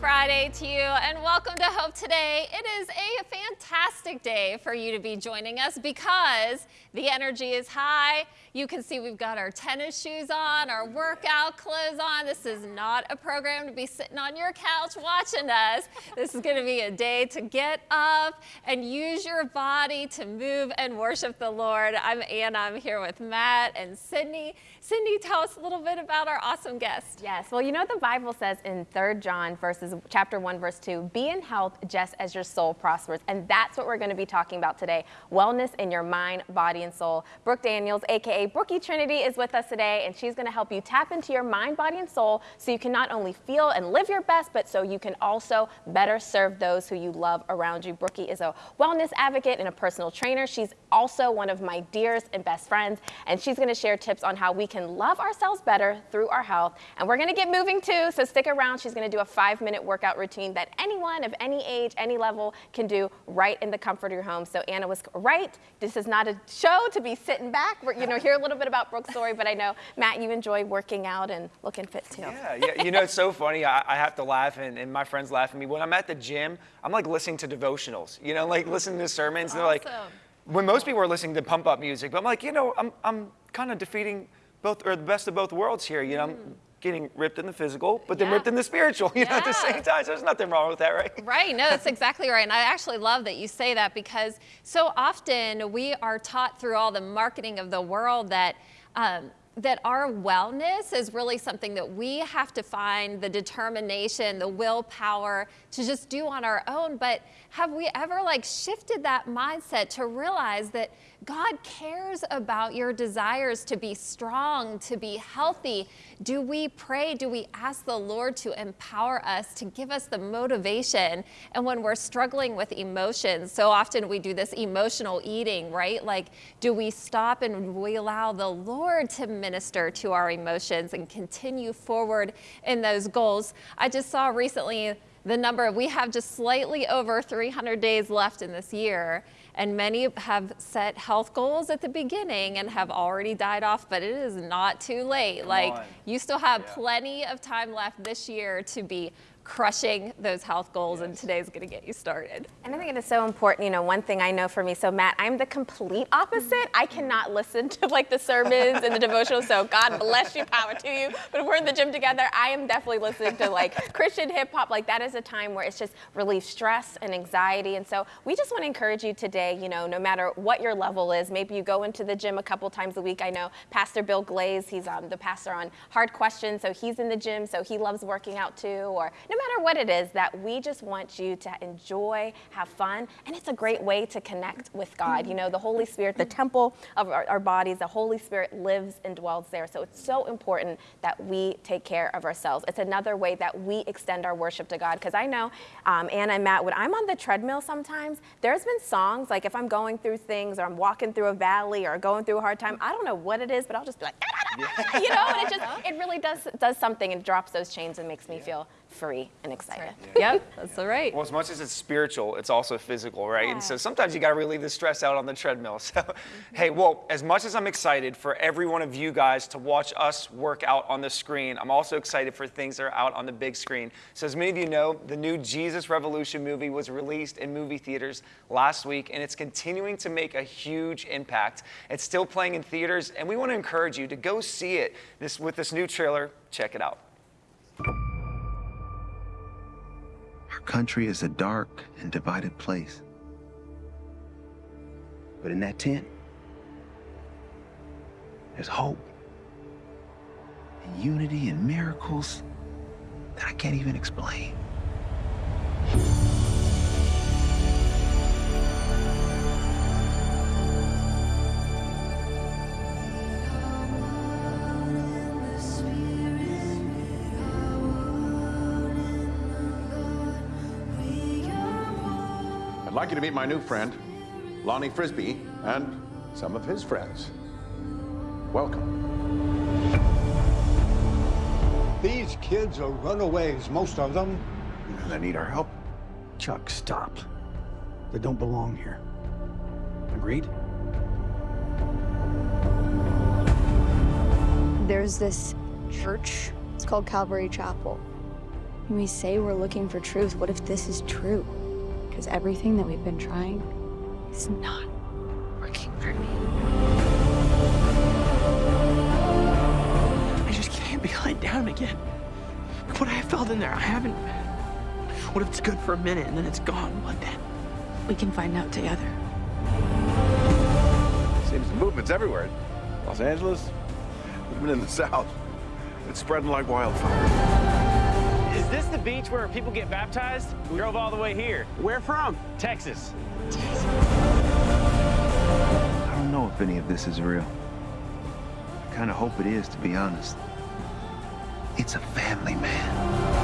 Friday to you and welcome to Hope Today. It fantastic day for you to be joining us because the energy is high. You can see we've got our tennis shoes on, our workout clothes on. This is not a program to be sitting on your couch watching us. This is going to be a day to get up and use your body to move and worship the Lord. I'm Anna. I'm here with Matt and Sydney. Cindy, tell us a little bit about our awesome guest. Yes, well, you know what the Bible says in 3 John verses chapter 1 verse 2, be in health just as your soul prospers. And that's what we're going to be talking about today. Wellness in your mind, body, and soul. Brooke Daniels, aka Brookie Trinity, is with us today, and she's going to help you tap into your mind, body, and soul so you can not only feel and live your best, but so you can also better serve those who you love around you. Brookie is a wellness advocate and a personal trainer. She's also one of my dearest and best friends, and she's going to share tips on how we can love ourselves better through our health. And we're gonna get moving too, so stick around. She's gonna do a five minute workout routine that anyone of any age, any level can do right in the comfort of your home. So Anna was right. This is not a show to be sitting back. We're, you know, hear a little bit about Brooke's story, but I know, Matt, you enjoy working out and looking fit too. Yeah, yeah. you know, it's so funny. I, I have to laugh, and, and, my friends laugh at me. When I'm at the gym, I'm like listening to devotionals, you know, like listening to sermons. Awesome. They're like, when most people are listening to pump up music, but I'm like, you know, I'm, I'm kind of defeating both or the best of both worlds here. You know, mm. Getting ripped in the physical, but then yeah. ripped in the spiritual, you yeah. know, at the same time. So there's nothing wrong with that, right? Right. No, that's exactly right. And I actually love that you say that because so often we are taught through all the marketing of the world that um, that our wellness is really something that we have to find the determination, the willpower to just do on our own. But have we ever like shifted that mindset to realize that God cares about your desires to be strong, to be healthy. Do we pray? Do we ask the Lord to empower us, to give us the motivation? And when we're struggling with emotions, so often we do this emotional eating, right? Like, do we stop and we allow the Lord to minister to our emotions and continue forward in those goals? I just saw recently the number, of, we have just slightly over 300 days left in this year. And many have set health goals at the beginning and have already died off, but it is not too late. Come like on. you still have yeah. plenty of time left this year to be crushing those health goals, yes. and today's going to get you started. And I think it is so important. You know, one thing I know for me, so Matt, I'm the complete opposite. I cannot listen to like the sermons and the devotional, so God bless you, power to you. But if we're in the gym together, I am definitely listening to like Christian hip hop. Like that is a time where it's just relieve stress and anxiety. And so we just want to encourage you today, you know, no matter what your level is, maybe you go into the gym a couple times a week. I know Pastor Bill Glaze, he's um, the pastor on Hard Questions, so he's in the gym, so he loves working out too. Or no matter what it is, that we just want you to enjoy, have fun, and it's a great way to connect with God. You know, the Holy Spirit, the temple of our, our bodies, the Holy Spirit lives and dwells there. So it's so important that we take care of ourselves. It's another way that we extend our worship to God. Because I know, um, Anna and Matt, when I'm on the treadmill sometimes, there's been songs, like if I'm going through things or I'm walking through a valley or going through a hard time, I don't know what it is, but I'll just be like, you know, and it just, it really does, does something and drops those chains and makes me feel free and excited. Right. Yeah. Yep, that's all right. Well, as much as it's spiritual, it's also physical, right? Yeah. And so sometimes you got to relieve the stress out on the treadmill. So, mm -hmm. hey, well, as much as I'm excited for every one of you guys to watch us work out on the screen, I'm also excited for things that are out on the big screen. So, as many of you know, the new Jesus Revolution movie was released in movie theaters last week, and it's continuing to make a huge impact. It's still playing in theaters, and we want to encourage you to go see it this, with this new trailer. Check it out. Country is a dark and divided place. But in that tent, there's hope and unity and miracles that I can't even explain. Like you to meet my new friend, Lonnie Frisbee, and some of his friends. Welcome. These kids are runaways, most of them. They need our help. Chuck, stop. They don't belong here. Agreed? There's this church. It's called Calvary Chapel. We say we're looking for truth. What if this is true? Because everything that we've been trying is not working for me. I just can't be let down again. What I felt in there, I haven't. What if it's good for a minute and then it's gone? What then? We can find out together. Seems the movement's everywhere. Los Angeles, even in the South. It's spreading like wildfire. Is this the beach where people get baptized? We drove all the way here. Where from? Texas. I don't know if any of this is real. I kind of hope it is, to be honest. It's a family, man.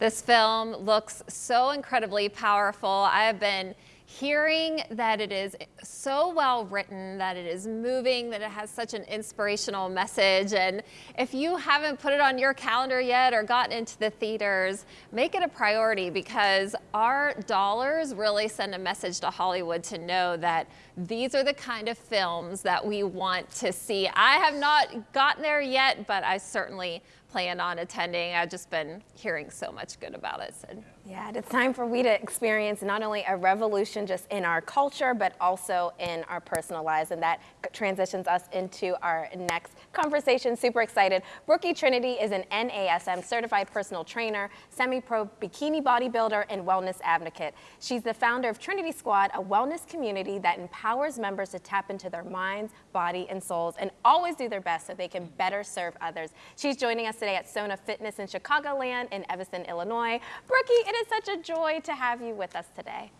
This film looks so incredibly powerful. I have been hearing that it is so well written, that it is moving, that it has such an inspirational message. And if you haven't put it on your calendar yet or gotten into the theaters, make it a priority because our dollars really send a message to Hollywood to know that these are the kind of films that we want to see. I have not gotten there yet, but I certainly plan on attending. I've just been hearing so much good about it. So. Yeah, and it's time for we to experience not only a revolution just in our culture, but also in our personal lives. And that transitions us into our next conversation. Super excited. Brookie Trinity is an NASM certified personal trainer, semi-pro bikini bodybuilder, and wellness advocate. She's the founder of Trinity Squad, a wellness community that empowers members to tap into their minds, body, and souls, and always do their best so they can better serve others. She's joining us today at Sona Fitness in Chicagoland in Evanston, Illinois. Brookie, it is such a joy to have you with us today.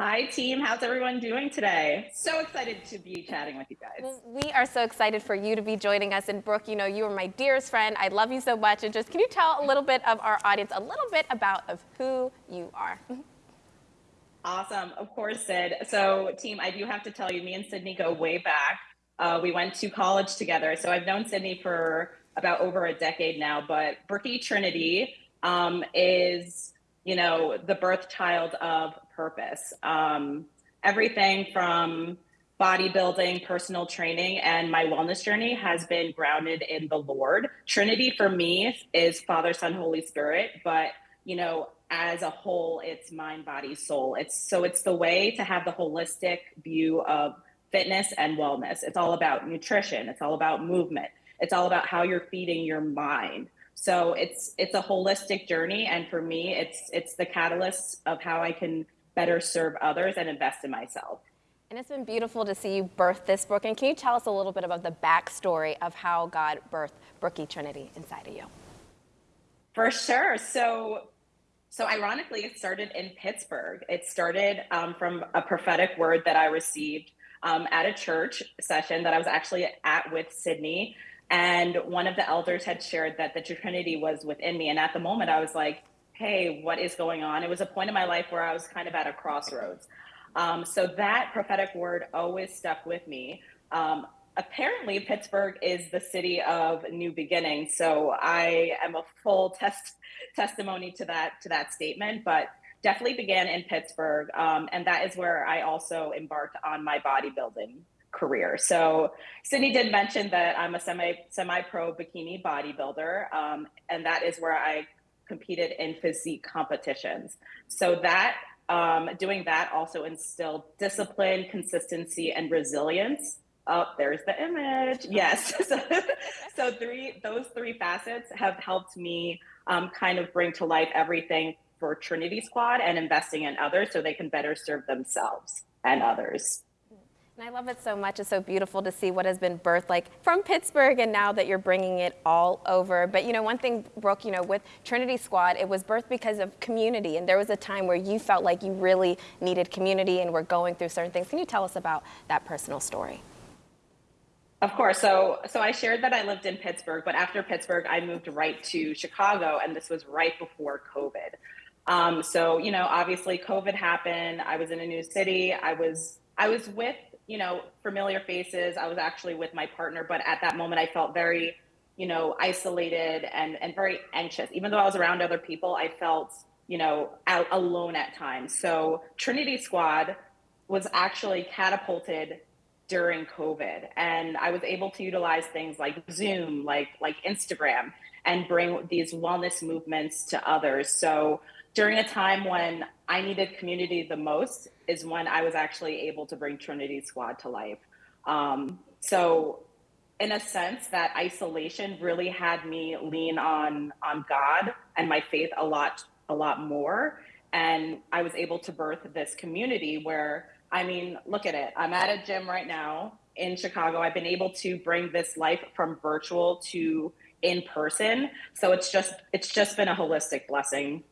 Hi, team. How's everyone doing today? So excited to be chatting with you guys. Well, we are so excited for you to be joining us. And Brooke, you know, you are my dearest friend. I love you so much. And just can you tell a little bit of our audience a little bit about of who you are? Awesome. Of course, Sid. So, team, I do have to tell you, me and Sydney go way back. Uh, we went to college together. So I've known Sydney for about over a decade now. But Brookie Trinity um, is, you know, the birth child of purpose. Um, everything from bodybuilding, personal training, and my wellness journey has been grounded in the Lord. Trinity for me is Father, Son, Holy Spirit, but you know, as a whole, it's mind, body, soul. It's so it's the way to have the holistic view of fitness and wellness. It's all about nutrition. It's all about movement. It's all about how you're feeding your mind. So it's it's a holistic journey, and for me, it's it's the catalyst of how I can better serve others and invest in myself. And it's been beautiful to see you birth this book. And can you tell us a little bit about the backstory of how God birthed Brookie Trinity inside of you? For sure. So so ironically, it started in Pittsburgh. It started um, from a prophetic word that I received um, at a church session that I was actually at with Sydney. And one of the elders had shared that the Trinity was within me. And at the moment, I was like, hey, what is going on? It was a point in my life where I was kind of at a crossroads. Um, so that prophetic word always stuck with me. Um, apparently, Pittsburgh is the city of new beginnings. So I am a full test testimony to that to that statement, but definitely began in Pittsburgh, um, and that is where I also embarked on my bodybuilding career. So Sydney did mention that I'm a semi semi pro bikini bodybuilder, um, and that is where I competed in physique competitions. So that um, doing that also instilled discipline, consistency, and resilience. Oh, there's the image. Yes. so, so three those three facets have helped me um, kind of bring to life everything for Trinity Squad and investing in others so they can better serve themselves and others. And I love it so much. It's so beautiful to see what has been birthed like from Pittsburgh and now that you're bringing it all over. But you know, one thing, Brooke, you know, with Trinity Squad, it was birthed because of community. And there was a time where you felt like you really needed community and were going through certain things. Can you tell us about that personal story? Of course. So, so I shared that I lived in Pittsburgh, but after Pittsburgh, I moved right to Chicago, and this was right before COVID. Um, so, you know, obviously COVID happened. I was in a new city. I was I was with, you know, familiar faces. I was actually with my partner, but at that moment I felt very, you know, isolated and and very anxious. Even though I was around other people, I felt, you know, out alone at times. So, Trinity Squad was actually catapulted during COVID and I was able to utilize things like Zoom, like like Instagram and bring these wellness movements to others. So during a time when I needed community the most is when I was actually able to bring Trinity Squad to life. Um, so, in a sense, that isolation really had me lean on on God and my faith a lot a lot more, and I was able to birth this community where I mean, look at it. I'm at a gym right now in Chicago. I've been able to bring this life from virtual to in person. So it's just it's just been a holistic blessing.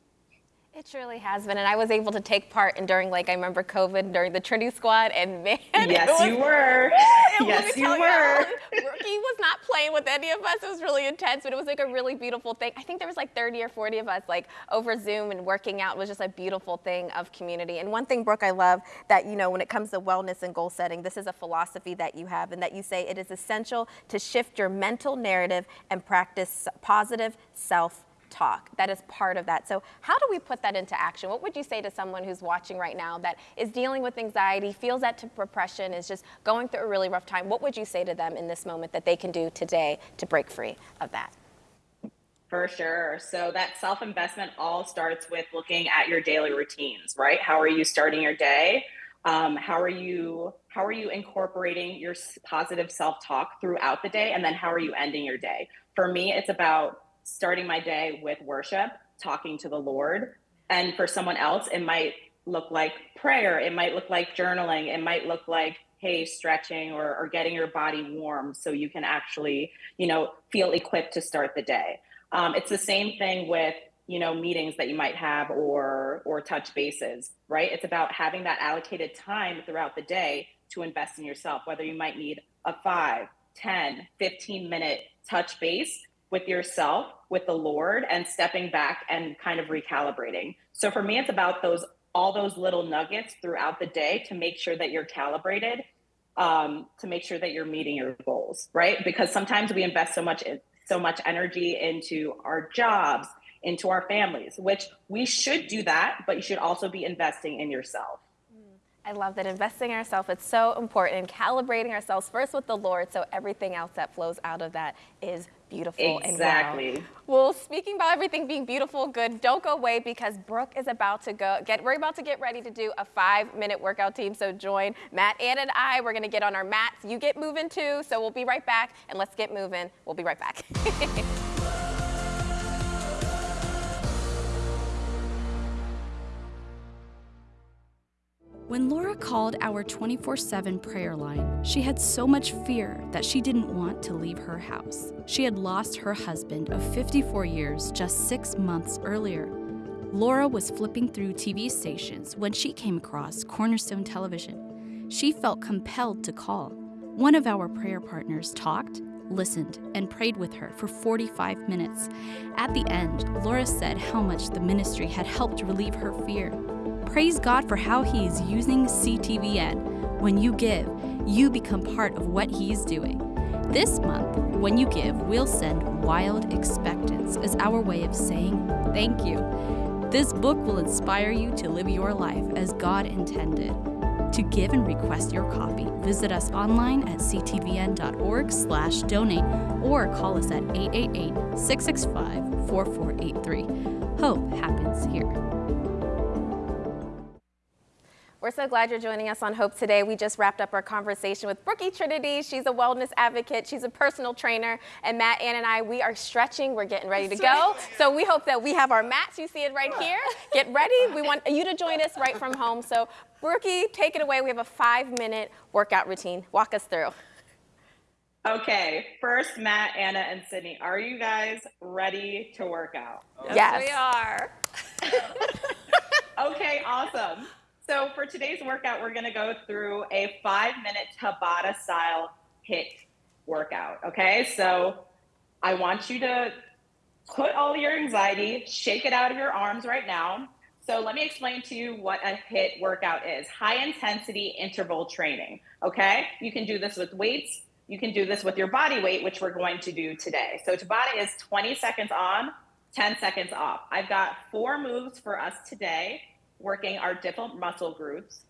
It truly has been, and I was able to take part in during, like, I remember COVID during the Trinity Squad, and man, yes, was, you were. yes, you were. He was not playing with any of us. It was really intense, but it was like a really beautiful thing. I think there was like 30 or 40 of us, like over Zoom and working out was just a beautiful thing of community. And one thing, Brooke, I love that you know when it comes to wellness and goal setting, this is a philosophy that you have, and that you say it is essential to shift your mental narrative and practice positive self talk. That is part of that. So how do we put that into action? What would you say to someone who's watching right now that is dealing with anxiety, feels that to depression, is just going through a really rough time? What would you say to them in this moment that they can do today to break free of that? For sure. So that self investment all starts with looking at your daily routines, right? How are you starting your day? Um, how are you how are you incorporating your positive self talk throughout the day, and then how are you ending your day? For me, it's about starting my day with worship, talking to the Lord. And for someone else, it might look like prayer, it might look like journaling, it might look like, hey, stretching or, or getting your body warm so you can actually, you know, feel equipped to start the day. Um, it's the same thing with you know meetings that you might have or or touch bases right it's about having that allocated time throughout the day to invest in yourself whether you might need a 5 10 15 minute touch base with yourself, with the Lord, and stepping back and kind of recalibrating. So for me, it's about those all those little nuggets throughout the day to make sure that you're calibrated, um, to make sure that you're meeting your goals, right? Because sometimes we invest so much so much energy into our jobs, into our families, which we should do that, but you should also be investing in yourself. I love that investing in ourselves is so important calibrating ourselves first with the Lord so everything else that flows out of that is beautiful exactly. and well. Exactly. Well, speaking about everything being beautiful, good, don't go away because Brooke is about to go get we're about to get ready to do a five minute workout team. So join Matt Ann and I. We're gonna get on our mats. You get moving too. So we'll be right back and let's get moving. We'll be right back. When Laura called our 24 7 prayer line, she had so much fear that she didn't want to leave her house. She had lost her husband of 54 years just six months earlier. Laura was flipping through TV stations when she came across Cornerstone Television. She felt compelled to call. One of our prayer partners talked, listened, and prayed with her for 45 minutes. At the end, Laura said how much the ministry had helped relieve her fear. Praise God for how He is using CTVN. When you give, you become part of what He is doing. This month, when you give, we'll send Wild Expectance as our way of saying thank you. This book will inspire you to live your life as God intended. To give and request your copy, visit us online at ctvn.org/donate or call us at 888-665-4483. Hope happens here. We're so glad you're joining us on Hope today. We just wrapped up our conversation with Brookie Trinity. She's a wellness advocate. She's a personal trainer. And Matt, Ann, and I, we are stretching. We're getting ready to go. So we hope that we have our mats. You see it right here. Get ready. We want you to join us right from home. So Brookie, take it away. We have a five-minute workout routine. Walk us through. Okay, first, Matt, Anna, and Sydney, are you guys ready to work out? Yes, yes. we are. okay, awesome. So for today's workout, we're going to go through a five minute Tabata style HIIT workout. Okay. So I want you to put all your anxiety, shake it out of your arms right now. So let me explain to you what a HIIT workout is. High intensity interval training. Okay. You can do this with weights. You can do this with your body weight, which we're going to do today. So Tabata is 20 seconds on, 10 seconds off. I've got four moves for us today, working our different muscle groups.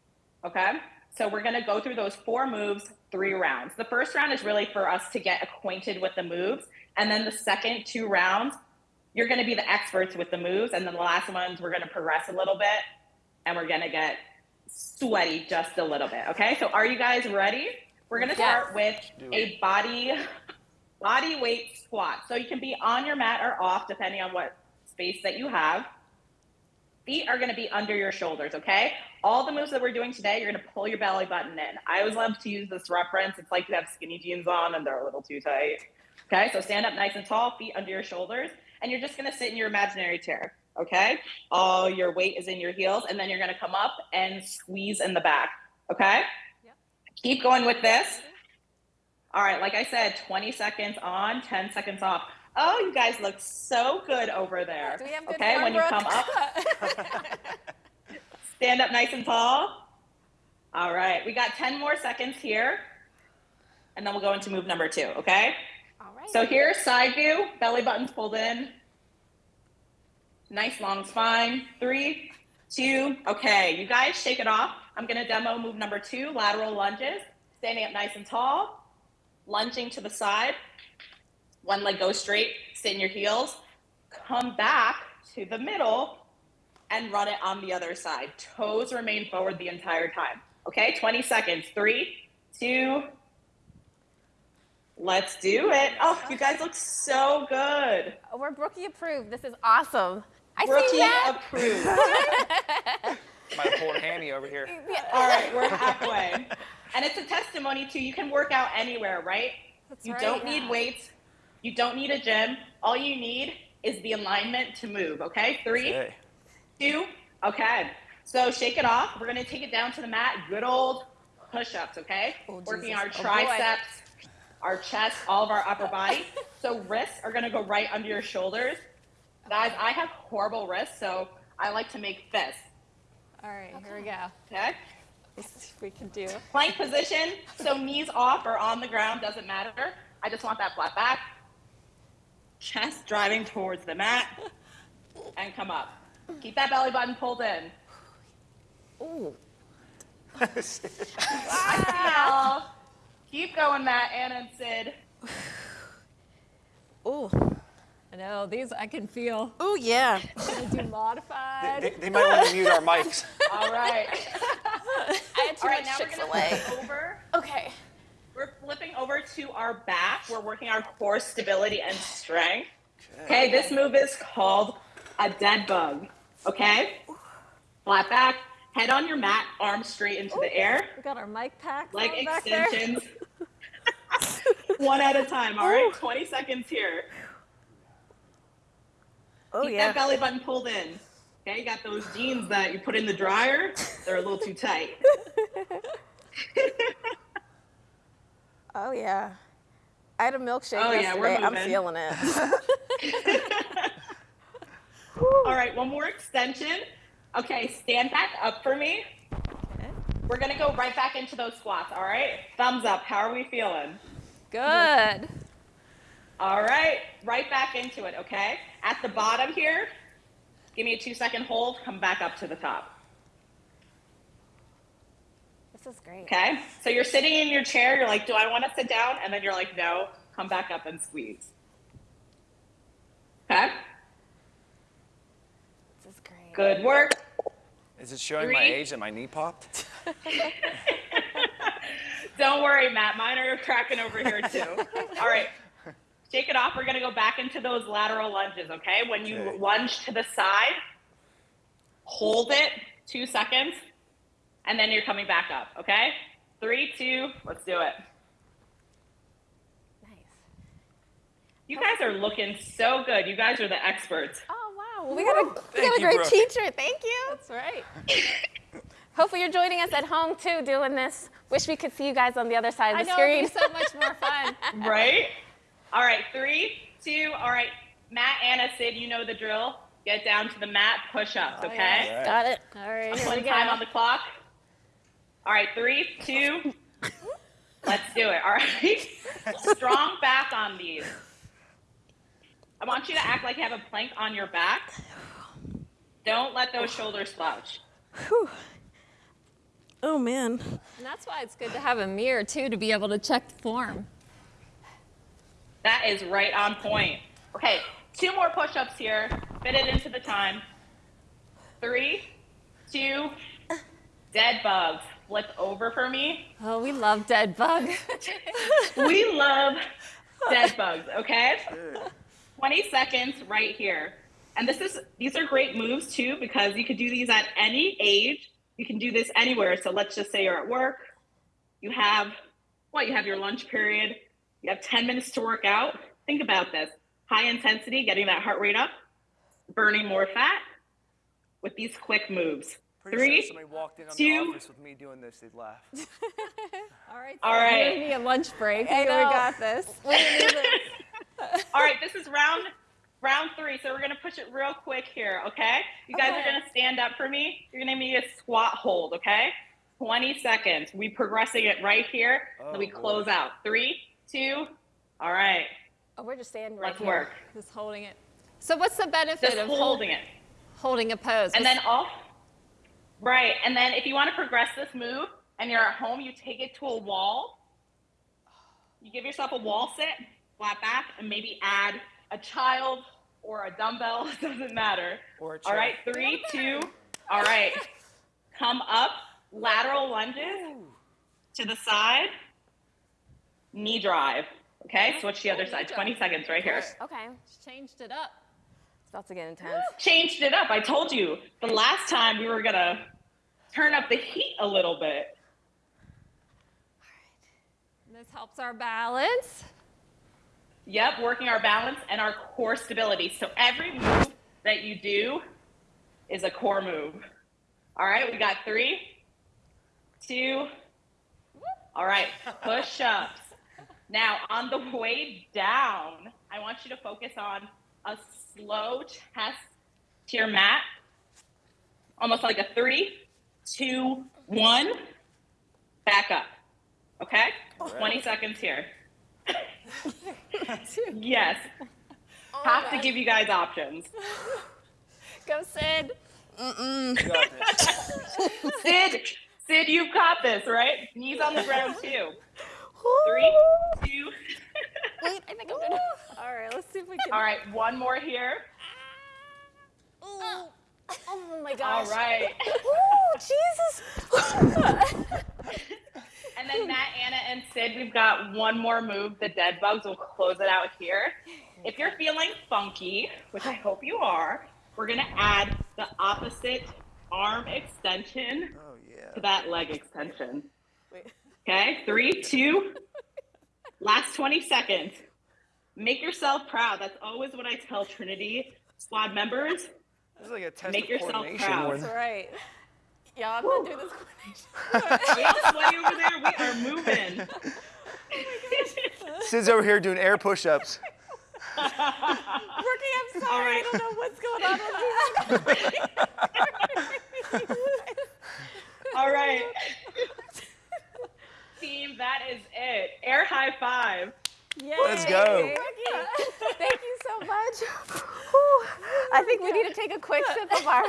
Okay. So we're going to go through those four moves, three rounds. The first round is really for us to get acquainted with the moves. And then the second two rounds, you're going to be the experts with the moves. And then the last ones, we're going to progress a little bit and we're going to get sweaty just a little bit. Okay. So are you guys ready? We're going to start with a body body weight squat. So you can be on your mat or off, depending on what space that you have. Feet are going to be under your shoulders, okay? All the moves that we're doing today, you're going to pull your belly button in. I always love to use this reference. It's like you have skinny jeans on and they're a little too tight. Okay, so stand up nice and tall, feet under your shoulders, and you're just going to sit in your imaginary chair, okay? All your weight is in your heels, and then you're going to come up and squeeze in the back, okay? Yep. Keep going with this. All right, like I said, 20 seconds on, 10 seconds off. Oh, you guys look so good over there. Do we have good okay, when you come up, stand up nice and tall. All right, we got 10 more seconds here, and then we'll go into move number two, okay? All right. So here, side view, belly buttons pulled in. Nice long spine. Three, two, okay. You guys shake it off. I'm gonna demo move number two, lateral lunges. Standing up nice and tall, lunging to the side. One leg goes straight, sit in your heels. Come back to the middle and run it on the other side. Toes remain forward the entire time. Okay, 20 seconds. Three, two, let's do it. Oh, you guys look so good. We're Brookie approved. This is awesome. I Rookie see that. approved. Might have pulled a hammy over here. All right, we're halfway. And it's a testimony to you can work out anywhere, right? That's you right, don't need weights. You don't need a gym. All you need is the alignment to move, okay? Three, Okay. two, okay. So shake it off. We're gonna take it down to the mat. Good old push-ups, okay? Oh, Working our Jesus. Oh, triceps, our chest, all of our upper body. so wrists are gonna go right under your shoulders. Guys, I have horrible wrists, so I like to make fists, All right, here we go. okay? Let's see if we can do. Plank position, so knees off or on the ground, doesn't matter. I just want that flat back. Chest driving towards the mat. And come up. Keep that belly button pulled in. Ooh. Wow. Keep going, Matt, Anna, and Sid. Ooh. I know these I can feel. Ooh, yeah. Gonna do modified. They, they might want to mute our mics. All right. I had too All right, much now we're chips gonna away. over. Okay. We're flipping over to our back. We're working our core stability and strength. Okay, this move is called a dead bug. Okay? Flat back, head on your mat, arms straight into the air, We got our mic packs leg on back there. extensions. One at a time, all right? 20 seconds here. Oh, Keep yeah. that belly button pulled in. Okay, you got those jeans that you put in the dryer, they're a little too tight. Oh, yeah. I had a milkshake Oh, yeah, we're yesterday. I'm feeling it. All right, one more extension. Okay, stand back up for me. We're gonna go right back into those squats, all right? Thumbs up, how are we feeling? Good. All right, right back into it, okay? At the bottom here, give me a two second hold, come back up to the top. This is great. Okay, so you're sitting in your chair, you're like, do I wanna sit down? And then you're like, no, come back up and squeeze. Okay, This is great. good work. Is it showing my age that my knee popped? Don't worry, Matt. Mine are cracking over here too. All right. Shake it off. We're going to go back into those lateral lunges, okay? When you Okay. lunge to the side, hold it two seconds, and then you're coming back up, okay? Three, two, let's do it. Nice. You guys are looking so good. You guys are the experts. Oh, wow. Well, we got a, we got a great Brooke. teacher. Thank you. That's right. Hopefully, you're joining us at home too, doing this. Wish we could see you guys on the other side of the I the know screen. it'd be so much more fun. Right? All right, three, two, all right. Matt, Anna, Sid, you know the drill. get down to the mat, push ups, oh, okay? yes. Got it. All right, I'm putting go. time on the clock. All right, three, two, let's do it. All right. Strong back on these. I want you to act like you have a plank on your back. Don't let those shoulders slouch. Oh man. And that's why it's good to have a mirror too to be able to check the form. That is right on point. Okay, two more push ups here. Fit it into the time. Three, two, dead bugs. Flip over for me. Oh, we love dead bug. We love dead bugs, okay? 20 seconds right here. And this is these are great moves too because you could do these at any age. You can do this anywhere. So let's just say you're at work. You have what? You have your lunch period. You have 10 minutes to work out. Think about this. High intensity, getting that heart rate up, burning more fat with these quick moves. Pretty Three, sure somebody walked in on two- the office with me doing this, they'd laugh. All right. So right. You need a lunch break. I We got this. All right, this is round round three, so we're gonna push it real quick here, okay? You guys are gonna stand up for me. You're gonna need a squat hold, okay? 20 seconds. We progressing it right here. then we Oh, close out. Three, two, all right. Oh, we're just standing right Let's here. work. Just holding it. So what's the benefit Just of holding it. holding a pose? And then off. Right. And then if you want to progress this move and you're at home, you take it to a wall. You give yourself a wall sit, flat back, and maybe add a child or a dumbbell. It Doesn't matter. Or a All chair. Three, two. All right. Come up. Lateral lunges to the side. Knee drive. Okay. Switch the other side. 20 seconds right here. Okay. Changed it up. It's about to get intense. changed it up. I told you the last time we were gonna turn up the heat a little bit. This helps our balance. Yep, working our balance and our core stability. So every move that you do is a core move. All right, we got three, two. All right, push ups. Now, on the way down, I want you to focus on a slow chest to your mat, almost like a three, two, one. Back up. Okay? 20 seconds here. yes. Have to give you guys options. Go, Sid. You got this. Sid, Sid, you've got this, right? Knees on the ground too. Three, two. Wait, I think I'm gonna. All right, let's see if we can. All right, one more here. Oh, oh my All gosh. right. Oh, Jesus. And then Matt, Anna, and Sid, we've got one more move, the dead bugs. We'll close it out here. Oh if you're feeling funky, which I hope you are, we're gonna add the opposite arm extension Oh, yeah. to that leg extension. Wait. Okay, three, two, last 20 seconds. Make yourself proud. That's always what I tell Trinity squad members. This is like a test Make of yourself coordination. proud. That's right. Y'all, I'm gonna do this. We all sweaty over there. We are moving. Oh Sid's over here doing air push-ups. Brookie, I'm sorry. All right. I don't know what's going on with you. All right. Team, that is it. Air high five. Let's go. Brookie, thank you so much. Whew. I think we need to take a quick sip of our,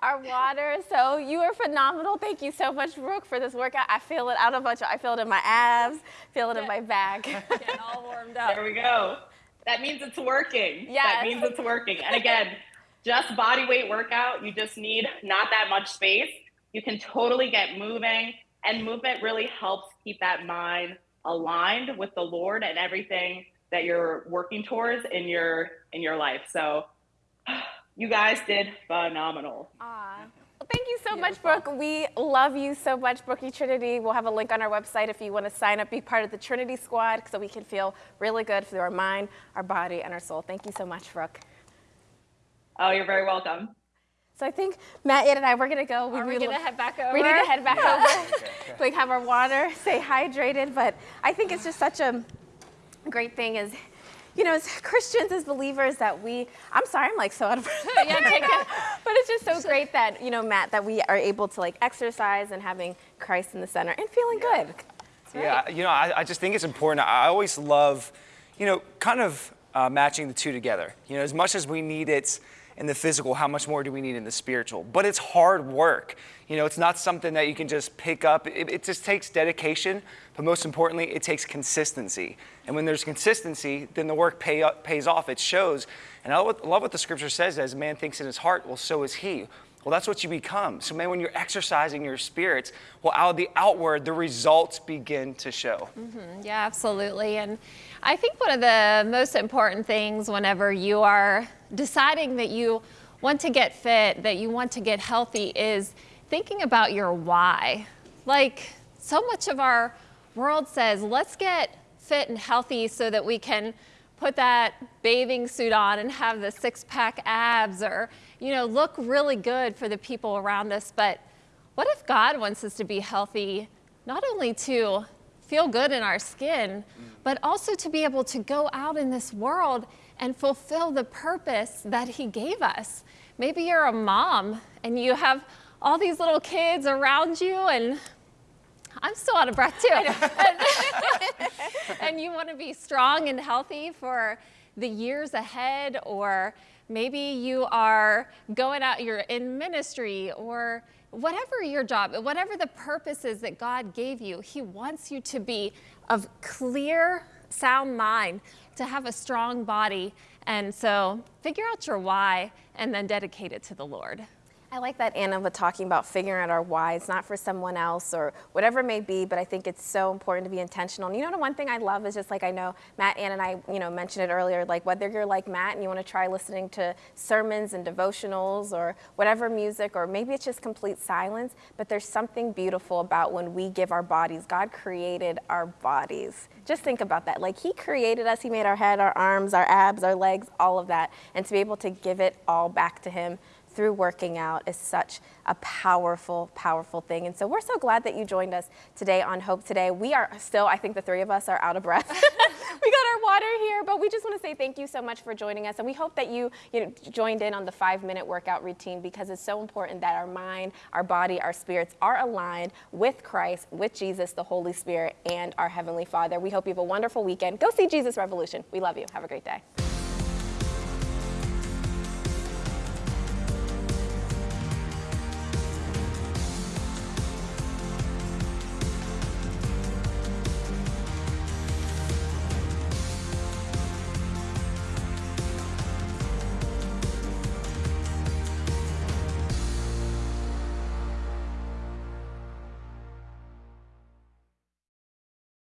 our water. So you are phenomenal. Thank you so much, Brooke, for this workout. I feel it. I don't know about. I feel it in my abs, feel it in my back. Getting all warmed up. There we go. That means it's working. Yeah. That means it's working. And again, just body weight workout. You just need not that much space. You can totally get moving, and movement really helps keep that mind aligned with the Lord and everything that you're working towards in your in your life. So you guys did phenomenal. Aw. Well, thank you so much, Brooke. We love you so much, Brookie Trinity. We'll have a link on our website if you want to sign up, be part of the Trinity Squad, so we can feel really good through our mind, our body, and our soul. Thank you so much, Brooke. Oh, you're very welcome. So I think Matt, Ed, and I, we're gonna go. Are we really- gonna head back over? We need to head back over, like have our water, stay hydrated. But I think it's just such a great thing is, you know, as Christians, as believers, that we, I'm sorry, I'm like so out of breath. Yeah, take it. but it's just so great that, you know, Matt, that we are able to like exercise and having Christ in the center and feeling good. Yeah, you know, I, I just think it's important. I always love, you know, kind of uh, matching the two together. You know, as much as we need it in the physical, how much more do we need in the spiritual? But it's hard work. You know, it's not something that you can just pick up. It, it just takes dedication, but most importantly, it takes consistency. And when there's consistency, then the work pay, pays off. It shows. And I love, what the scripture says as man thinks in his heart, well, so is he. Well, that's what you become. So, man, when you're exercising your spirits, well, out of the outward, the results begin to show. Mm-hmm. Yeah, absolutely. And I think one of the most important things whenever you are deciding that you want to get fit, that you want to get healthy, is thinking about your why. Like, so much of our world says, let's get fit and healthy so that we can put that bathing suit on and have the six pack abs or, you know, look really good for the people around us. But what if God wants us to be healthy, not only to feel good in our skin, but also to be able to go out in this world and fulfill the purpose that He gave us? Maybe you're a mom and you have all these little kids around you and I'm still out of breath too. and you want to be strong and healthy for the years ahead, or maybe you are going out, you're in ministry, or whatever your job, whatever the purpose is that God gave you, He wants you to be of clear, sound mind, to have a strong body. And so figure out your why and then dedicate it to the Lord. I like that Anna was talking about figuring out our why. It's not for someone else or whatever it may be, but I think it's so important to be intentional. And you know, the one thing I love is just like I know Matt, Anna, and I, you know, mentioned it earlier, like whether you're like Matt and you want to try listening to sermons and devotionals or whatever music, or maybe it's just complete silence, but there's something beautiful about when we give our bodies. God created our bodies. Just think about that. Like He created us, He made our head, our arms, our abs, our legs, all of that. And to be able to give it all back to Him through working out is such a powerful, powerful thing. And so we're so glad that you joined us today on Hope Today. We are still, I think the three of us are out of breath. we got our water here, but we just want to say thank you so much for joining us. And we hope that you, you know, joined in on the five minute workout routine because it's so important that our mind, our body, our spirits are aligned with Christ, with Jesus, the Holy Spirit, and our Heavenly Father. We hope you have a wonderful weekend. Go see Jesus Revolution. We love you. Have a great day.